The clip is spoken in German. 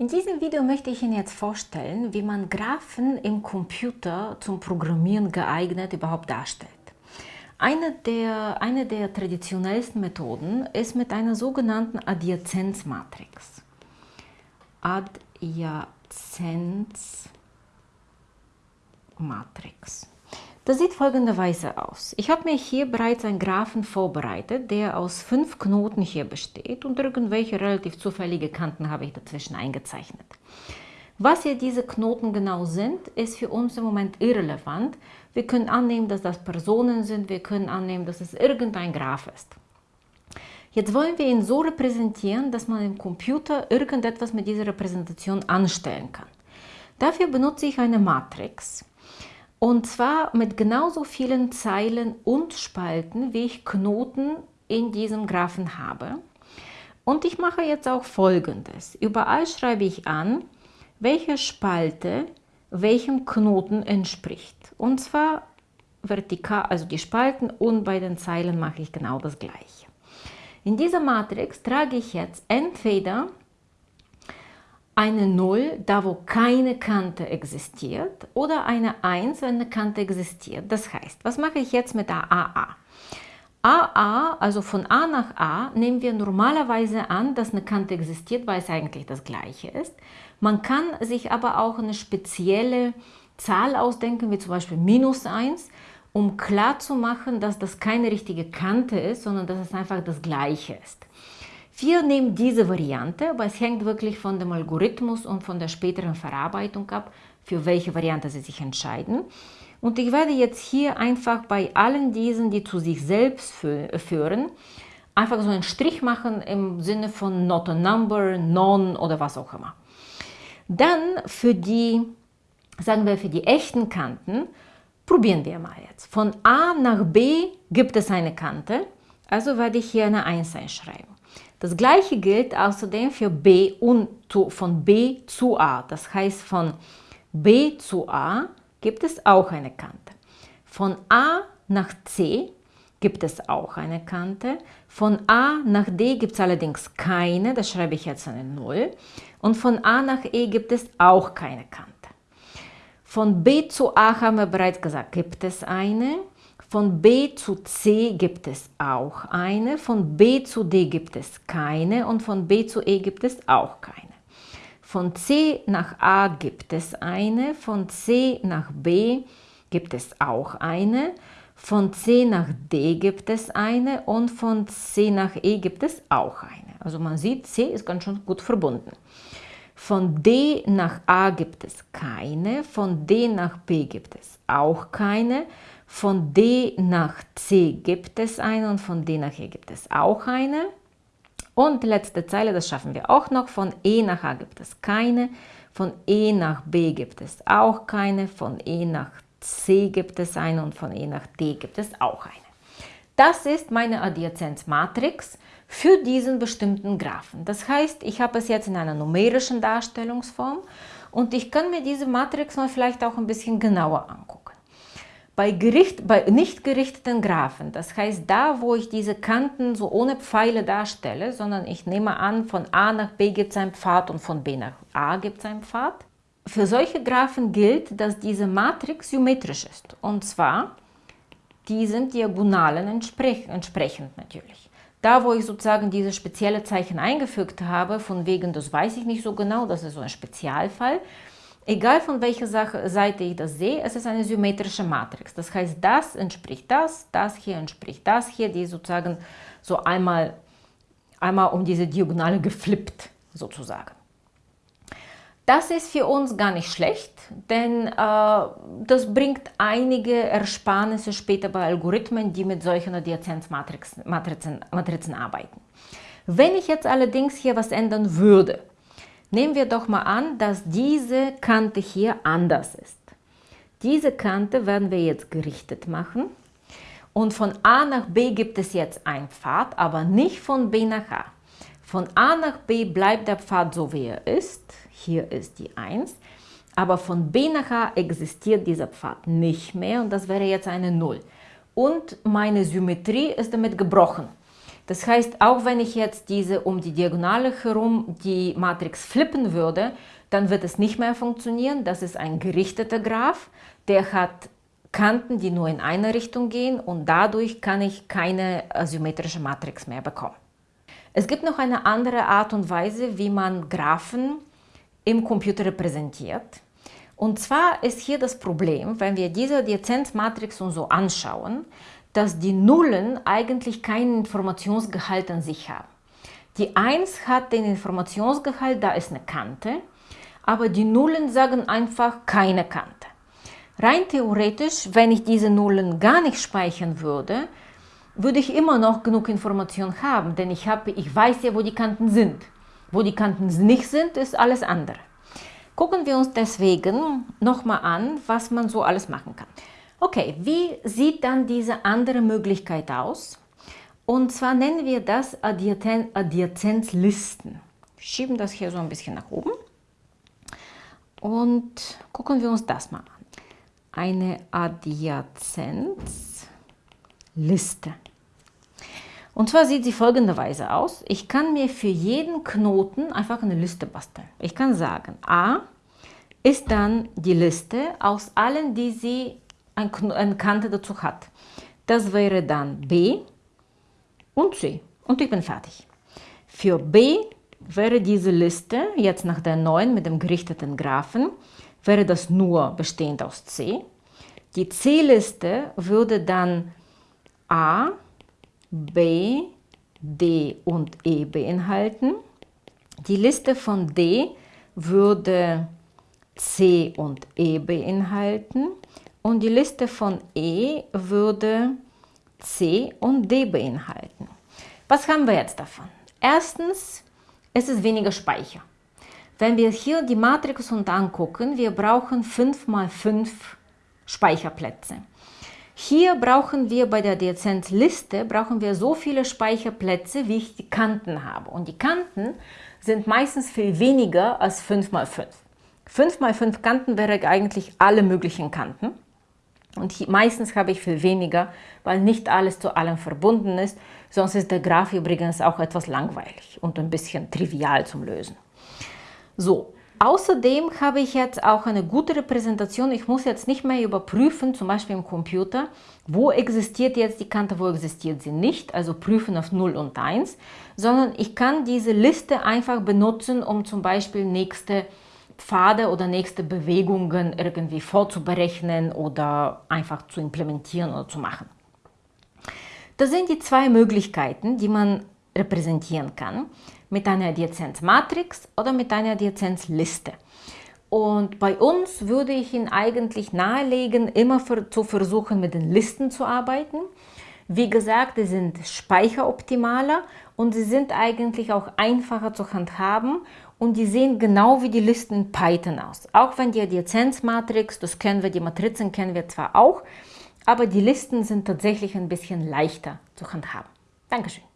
In diesem Video möchte ich Ihnen jetzt vorstellen, wie man Graphen im Computer zum Programmieren geeignet überhaupt darstellt. Eine der, eine der traditionellsten Methoden ist mit einer sogenannten Adjazenzmatrix. Adjazenzmatrix. Das sieht folgenderweise aus. Ich habe mir hier bereits einen Graphen vorbereitet, der aus fünf Knoten hier besteht und irgendwelche relativ zufällige Kanten habe ich dazwischen eingezeichnet. Was hier diese Knoten genau sind, ist für uns im Moment irrelevant. Wir können annehmen, dass das Personen sind, wir können annehmen, dass es irgendein Graph ist. Jetzt wollen wir ihn so repräsentieren, dass man im Computer irgendetwas mit dieser Repräsentation anstellen kann. Dafür benutze ich eine Matrix. Und zwar mit genauso vielen Zeilen und Spalten, wie ich Knoten in diesem Graphen habe. Und ich mache jetzt auch folgendes. Überall schreibe ich an, welche Spalte welchem Knoten entspricht. Und zwar vertikal, also die Spalten und bei den Zeilen mache ich genau das gleiche. In dieser Matrix trage ich jetzt entweder eine 0, da wo keine Kante existiert, oder eine 1, wenn eine Kante existiert. Das heißt, was mache ich jetzt mit der AA? AA, also von A nach A, nehmen wir normalerweise an, dass eine Kante existiert, weil es eigentlich das gleiche ist. Man kann sich aber auch eine spezielle Zahl ausdenken, wie zum Beispiel minus 1, um klarzumachen, dass das keine richtige Kante ist, sondern dass es einfach das gleiche ist. Wir nehmen diese Variante, aber es hängt wirklich von dem Algorithmus und von der späteren Verarbeitung ab, für welche Variante Sie sich entscheiden. Und ich werde jetzt hier einfach bei allen diesen, die zu sich selbst führen, einfach so einen Strich machen im Sinne von not a number, non oder was auch immer. Dann für die, sagen wir für die echten Kanten, probieren wir mal jetzt. Von A nach B gibt es eine Kante, also werde ich hier eine 1 einschreiben. Das gleiche gilt außerdem für B und von B zu A. Das heißt, von B zu A gibt es auch eine Kante. Von A nach C gibt es auch eine Kante. Von A nach D gibt es allerdings keine, da schreibe ich jetzt eine 0. Und von A nach E gibt es auch keine Kante. Von B zu A haben wir bereits gesagt, gibt es eine. Von B zu C gibt es auch eine, von B zu D gibt es keine und von B zu E gibt es auch keine. Von C nach A gibt es eine, von C nach B gibt es auch eine, von C nach D gibt es eine und von C nach E gibt es auch eine. Also man sieht, C ist ganz schön gut verbunden. Von D nach A gibt es keine, von D nach B gibt es auch keine, von D nach C gibt es eine und von D nach E gibt es auch eine. Und letzte Zeile, das schaffen wir auch noch, von E nach A gibt es keine, von E nach B gibt es auch keine, von E nach C gibt es eine und von E nach D gibt es auch eine. Das ist meine Adjazenzmatrix für diesen bestimmten Graphen. Das heißt, ich habe es jetzt in einer numerischen Darstellungsform und ich kann mir diese Matrix mal vielleicht auch ein bisschen genauer angucken. Bei, Gericht, bei nicht gerichteten Graphen, das heißt da, wo ich diese Kanten so ohne Pfeile darstelle, sondern ich nehme an, von A nach B gibt es einen Pfad und von B nach A gibt es einen Pfad. Für solche Graphen gilt, dass diese Matrix symmetrisch ist. Und zwar diesen Diagonalen entsprechend natürlich. Da, wo ich sozusagen diese spezielle Zeichen eingefügt habe, von wegen, das weiß ich nicht so genau, das ist so ein Spezialfall, Egal von welcher Seite ich das sehe, es ist eine symmetrische Matrix. Das heißt, das entspricht das, das hier entspricht das hier, die sozusagen so einmal, einmal um diese Diagonale geflippt sozusagen. Das ist für uns gar nicht schlecht, denn äh, das bringt einige Ersparnisse später bei Algorithmen, die mit solchen Adjazenzmatrizen Matrizen, Matrizen arbeiten. Wenn ich jetzt allerdings hier was ändern würde, Nehmen wir doch mal an, dass diese Kante hier anders ist. Diese Kante werden wir jetzt gerichtet machen. Und von A nach B gibt es jetzt einen Pfad, aber nicht von B nach A. Von A nach B bleibt der Pfad so, wie er ist. Hier ist die 1. Aber von B nach A existiert dieser Pfad nicht mehr und das wäre jetzt eine 0. Und meine Symmetrie ist damit gebrochen. Das heißt, auch wenn ich jetzt diese um die Diagonale herum die Matrix flippen würde, dann wird es nicht mehr funktionieren. Das ist ein gerichteter Graph, der hat Kanten, die nur in eine Richtung gehen und dadurch kann ich keine symmetrische Matrix mehr bekommen. Es gibt noch eine andere Art und Weise, wie man Graphen im Computer repräsentiert. Und zwar ist hier das Problem, wenn wir diese Adjazenzmatrix uns so anschauen, dass die Nullen eigentlich keinen Informationsgehalt an sich haben. Die 1 hat den Informationsgehalt, da ist eine Kante, aber die Nullen sagen einfach keine Kante. Rein theoretisch, wenn ich diese Nullen gar nicht speichern würde, würde ich immer noch genug Information haben, denn ich, habe, ich weiß ja, wo die Kanten sind. Wo die Kanten nicht sind, ist alles andere. Gucken wir uns deswegen nochmal an, was man so alles machen kann. Okay, wie sieht dann diese andere Möglichkeit aus? Und zwar nennen wir das Adjazenzlisten. Schieben das hier so ein bisschen nach oben und gucken wir uns das mal an. Eine Adjazenzliste. Und zwar sieht sie folgenderweise aus. Ich kann mir für jeden Knoten einfach eine Liste basteln. Ich kann sagen, A ist dann die Liste aus allen, die sie eine Kante dazu hat. Das wäre dann B und C. Und ich bin fertig. Für B wäre diese Liste, jetzt nach der neuen mit dem gerichteten Graphen, wäre das nur bestehend aus C. Die C-Liste würde dann A, B, D und E beinhalten. Die Liste von D würde C und E beinhalten und die Liste von E würde C und D beinhalten. Was haben wir jetzt davon? Erstens, es ist weniger Speicher. Wenn wir hier die Matrix uns angucken, wir brauchen 5 mal 5 Speicherplätze. Hier brauchen wir bei der Adjazenzliste brauchen wir so viele Speicherplätze, wie ich die Kanten habe. Und die Kanten sind meistens viel weniger als 5 mal 5. 5 mal 5 Kanten wäre eigentlich alle möglichen Kanten. Und hier, meistens habe ich viel weniger, weil nicht alles zu allem verbunden ist. Sonst ist der Graph übrigens auch etwas langweilig und ein bisschen trivial zum Lösen. So, außerdem habe ich jetzt auch eine gute Repräsentation. Ich muss jetzt nicht mehr überprüfen, zum Beispiel im Computer, wo existiert jetzt die Kante, wo existiert sie nicht, also prüfen auf 0 und 1, sondern ich kann diese Liste einfach benutzen, um zum Beispiel nächste Pfade oder nächste Bewegungen irgendwie vorzuberechnen oder einfach zu implementieren oder zu machen. Das sind die zwei Möglichkeiten, die man repräsentieren kann, mit einer Adjazenzmatrix oder mit einer Adjazenzliste. Und bei uns würde ich Ihnen eigentlich nahelegen, immer für, zu versuchen, mit den Listen zu arbeiten. Wie gesagt, die sind speicheroptimaler und sie sind eigentlich auch einfacher zu handhaben und die sehen genau wie die Listen in Python aus. Auch wenn die Adjazenzmatrix, das kennen wir, die Matrizen kennen wir zwar auch, aber die Listen sind tatsächlich ein bisschen leichter zu handhaben. Dankeschön.